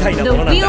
たいなものなんだ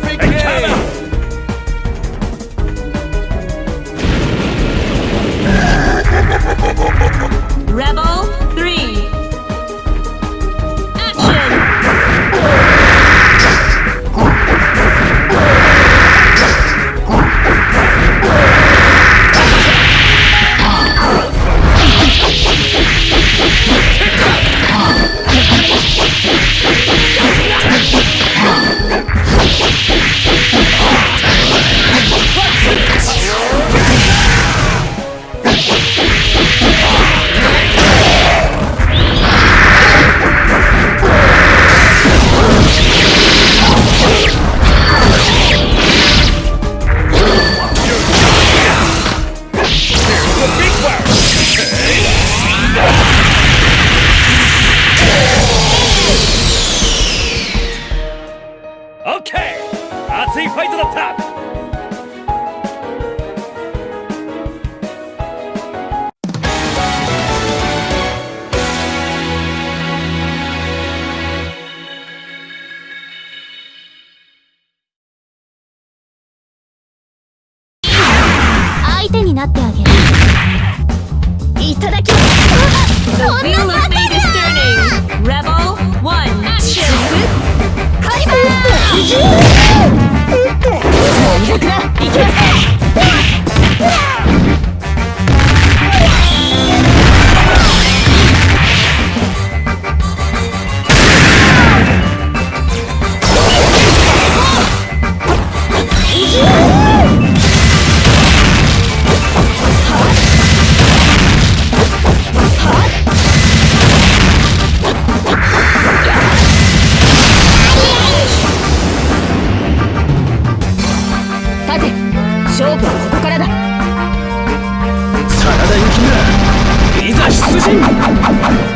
perfect. いファイトだった相手になってあげるいただきます of fate is turning. Rebel one. Action. カリバーもういいかい。きます勝負はここからだ。真田幸村いざ出陣。